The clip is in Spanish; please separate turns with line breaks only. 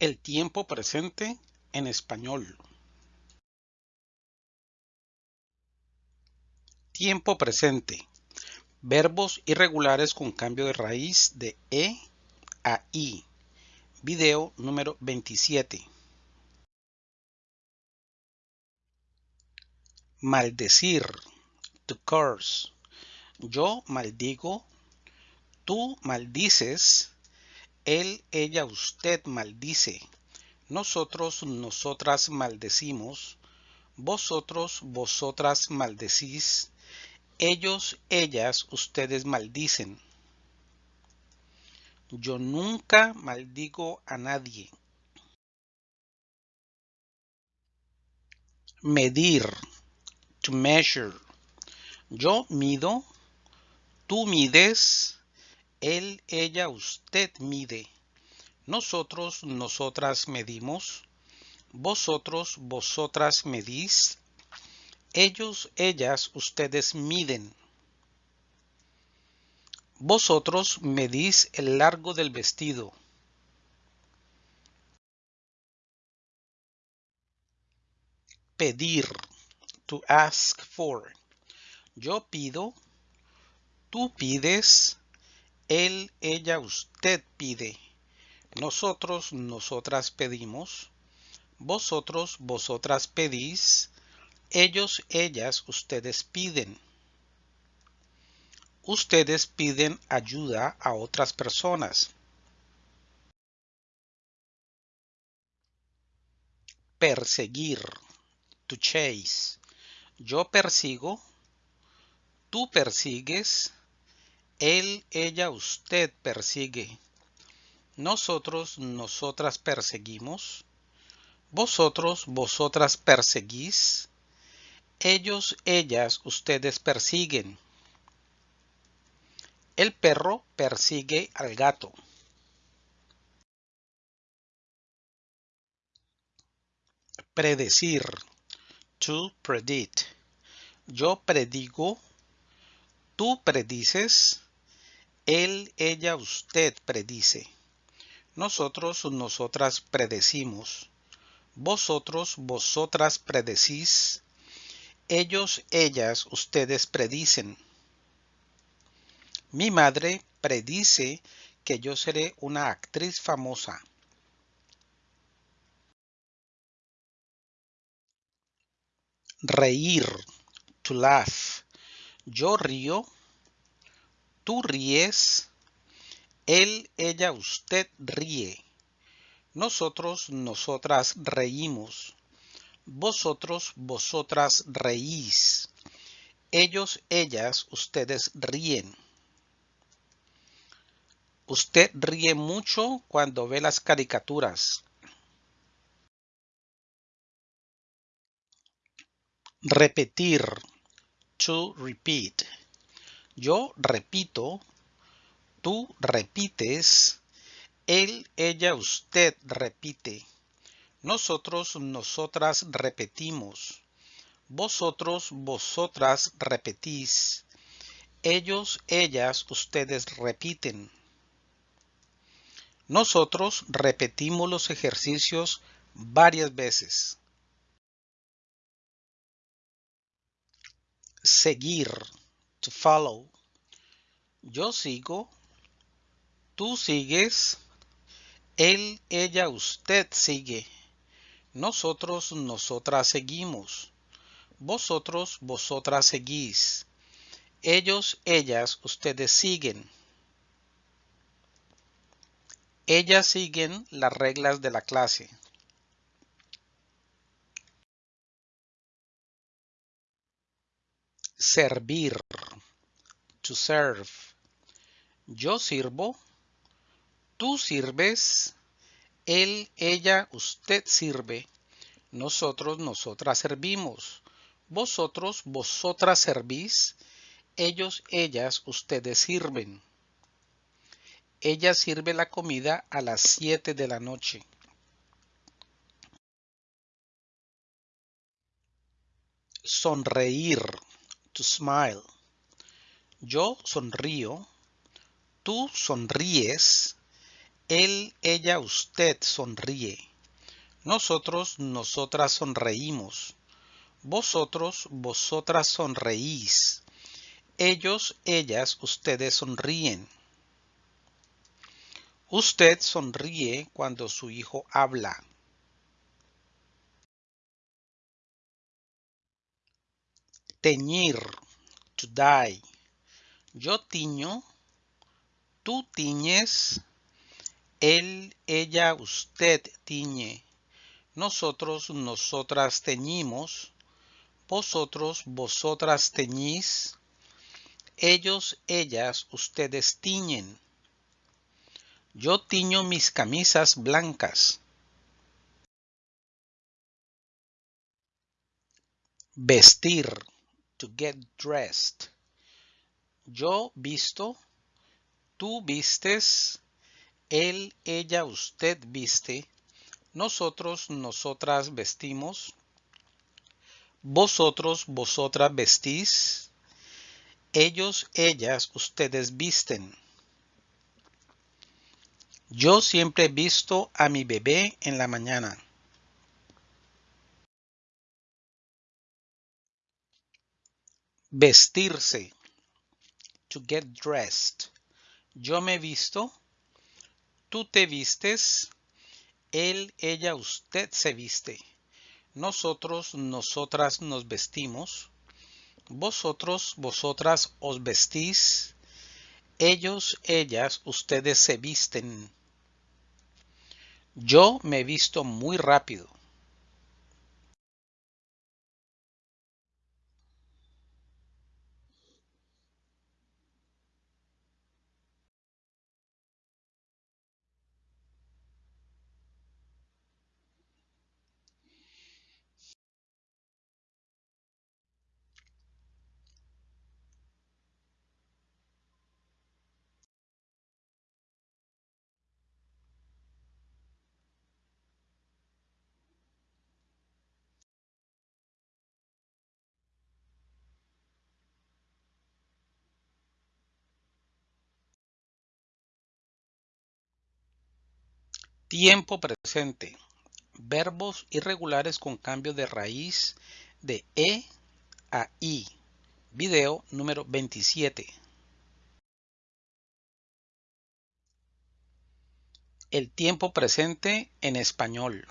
El tiempo presente en español. Tiempo presente. Verbos irregulares con cambio de raíz de E a I. Video número 27. Maldecir. To curse. Yo maldigo. Tú maldices. Él, ella, usted maldice. Nosotros, nosotras maldecimos. Vosotros, vosotras maldecís. Ellos, ellas, ustedes maldicen. Yo nunca maldigo a nadie. Medir. To measure. Yo mido. Tú mides. Él, ella, usted mide. Nosotros, nosotras medimos. Vosotros, vosotras medís. Ellos, ellas, ustedes miden. Vosotros medís el largo del vestido. Pedir. To ask for. Yo pido. Tú pides. Él, ella, usted pide. Nosotros, nosotras pedimos. Vosotros, vosotras pedís. Ellos, ellas, ustedes piden. Ustedes piden ayuda a otras personas. Perseguir. To chase. Yo persigo. Tú persigues. Él, ella, usted persigue. Nosotros, nosotras perseguimos. Vosotros, vosotras perseguís. Ellos, ellas, ustedes persiguen. El perro persigue al gato. Predecir. To predict. Yo predigo. Tú predices. Él, ella, usted predice. Nosotros, nosotras predecimos. Vosotros, vosotras predecís. Ellos, ellas, ustedes predicen. Mi madre predice que yo seré una actriz famosa. Reír. To laugh. Yo río. Tú ríes. Él, ella, usted ríe. Nosotros, nosotras reímos. Vosotros, vosotras reís. Ellos, ellas, ustedes ríen. Usted ríe mucho cuando ve las caricaturas. Repetir. To repeat. Yo repito. Tú repites. Él, ella, usted repite. Nosotros, nosotras repetimos. Vosotros, vosotras repetís. Ellos, ellas, ustedes repiten. Nosotros repetimos los ejercicios varias veces. Seguir. To follow. Yo sigo. Tú sigues. Él, ella, usted sigue. Nosotros, nosotras seguimos. Vosotros, vosotras seguís. Ellos, ellas, ustedes siguen. Ellas siguen las reglas de la clase. Servir. To serve. Yo sirvo. Tú sirves. Él, ella, usted sirve. Nosotros, nosotras servimos. Vosotros, vosotras servís. Ellos, ellas, ustedes sirven. Ella sirve la comida a las 7 de la noche. Sonreír. To smile. Yo sonrío. Tú sonríes. Él, ella, usted sonríe. Nosotros, nosotras sonreímos. Vosotros, vosotras sonreís. Ellos, ellas, ustedes sonríen. Usted sonríe cuando su hijo habla. Teñir, to dye. Yo tiño, tú tiñes, él, ella, usted tiñe. Nosotros, nosotras teñimos. Vosotros, vosotras teñís. Ellos, ellas, ustedes tiñen. Yo tiño mis camisas blancas. Vestir. To get dressed. Yo visto. Tú vistes. Él, ella, usted viste. Nosotros, nosotras vestimos. Vosotros, vosotras vestís. Ellos, ellas, ustedes visten. Yo siempre he visto a mi bebé en la mañana. Vestirse. To get dressed. Yo me visto. Tú te vistes. Él, ella, usted se viste. Nosotros, nosotras nos vestimos. Vosotros, vosotras os vestís. Ellos, ellas, ustedes se visten. Yo me visto muy rápido. Tiempo presente. Verbos irregulares con cambio de raíz de E a I. Video número 27. El tiempo presente en español.